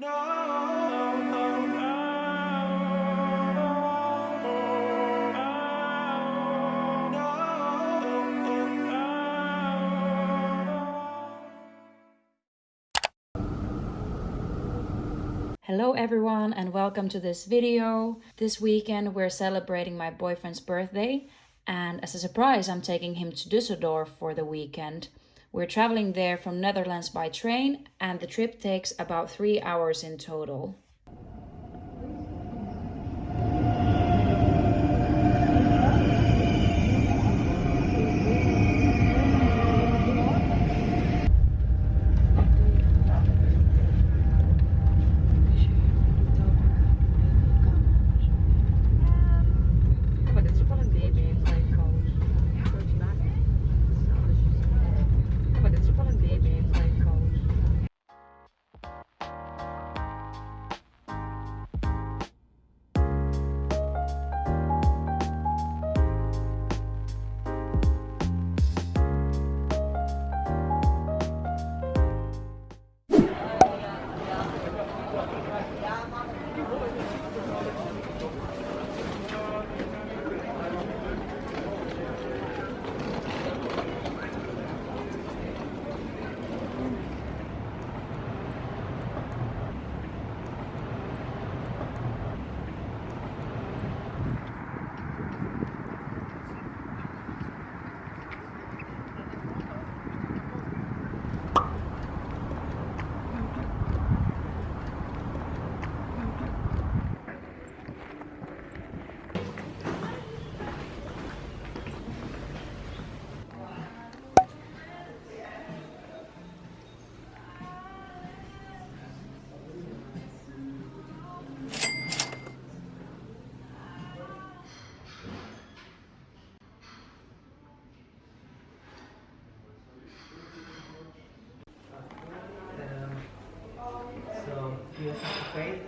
Hello everyone and welcome to this video. This weekend we're celebrating my boyfriend's birthday and as a surprise I'm taking him to Düsseldorf for the weekend. We're traveling there from Netherlands by train and the trip takes about three hours in total. You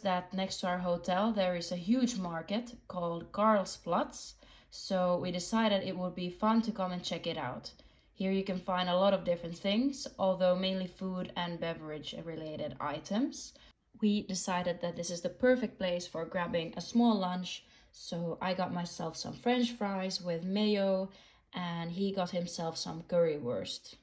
that next to our hotel there is a huge market called Carlsplatz, so we decided it would be fun to come and check it out. Here you can find a lot of different things, although mainly food and beverage related items. We decided that this is the perfect place for grabbing a small lunch, so I got myself some french fries with mayo and he got himself some currywurst.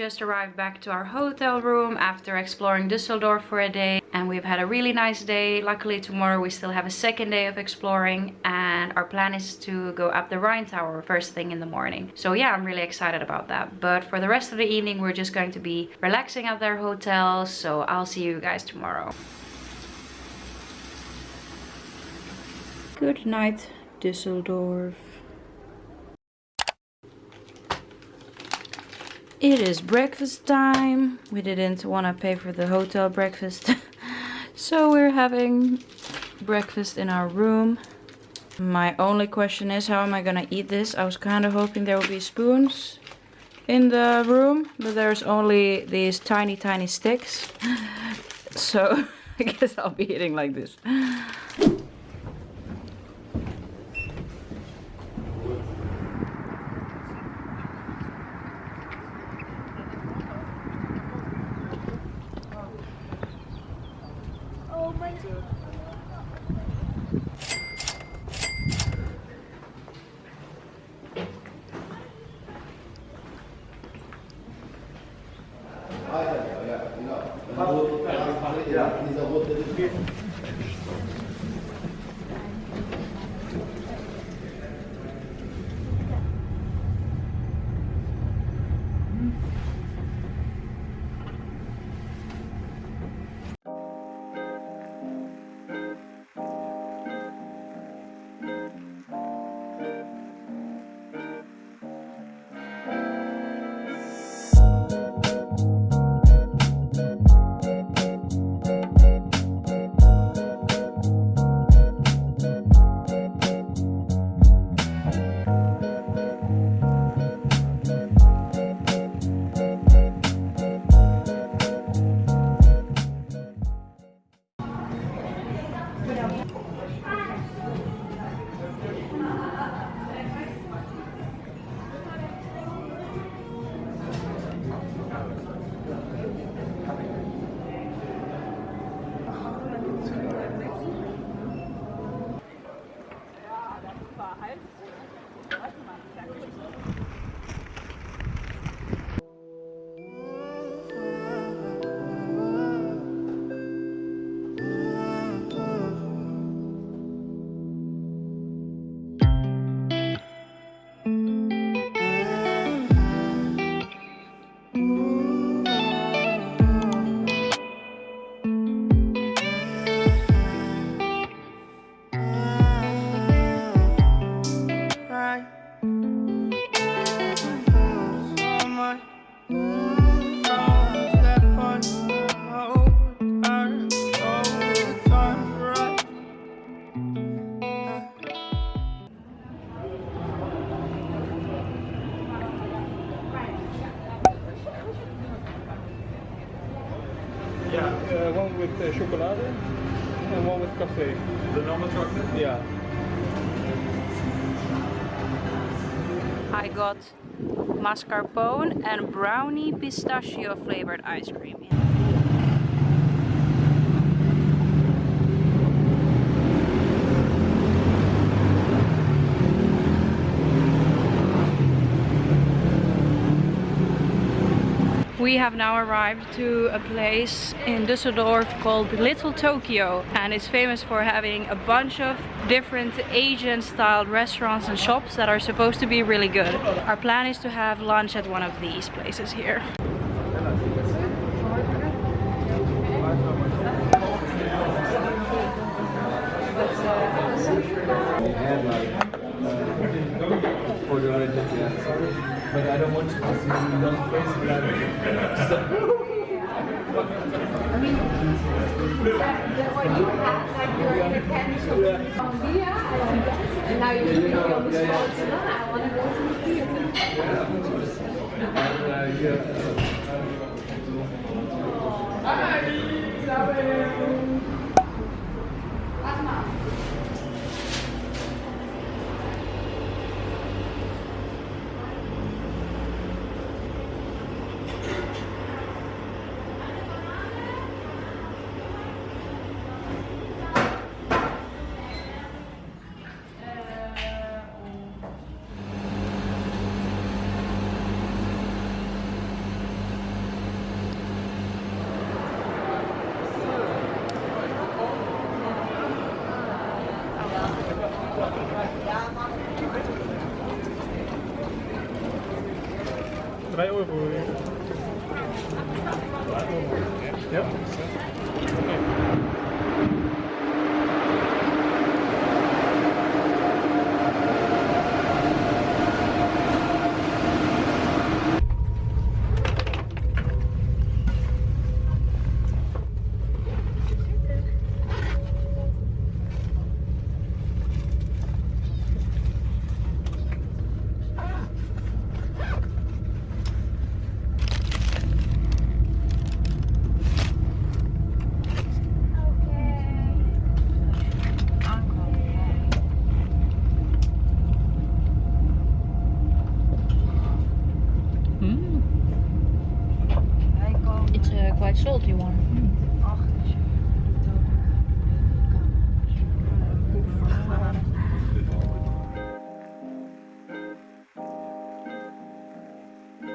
Just arrived back to our hotel room after exploring Düsseldorf for a day and we've had a really nice day. Luckily tomorrow we still have a second day of exploring and our plan is to go up the Rhine Tower first thing in the morning. So yeah, I'm really excited about that. But for the rest of the evening we're just going to be relaxing at their hotel so I'll see you guys tomorrow. Good night Düsseldorf. It is breakfast time. We didn't want to pay for the hotel breakfast. so we're having breakfast in our room. My only question is how am I gonna eat this? I was kind of hoping there would be spoons in the room. But there's only these tiny tiny sticks. so I guess I'll be eating like this. Uh, chocolate and one with cafe. The normal chocolate? Yeah. I got mascarpone and brownie pistachio flavored ice cream. We have now arrived to a place in Düsseldorf called Little Tokyo and it's famous for having a bunch of different Asian styled restaurants and shops that are supposed to be really good. Our plan is to have lunch at one of these places here. The yeah. But I don't want you to see me long face And now you're doing the spot. So, no, I want to go to the theater. Drei uh,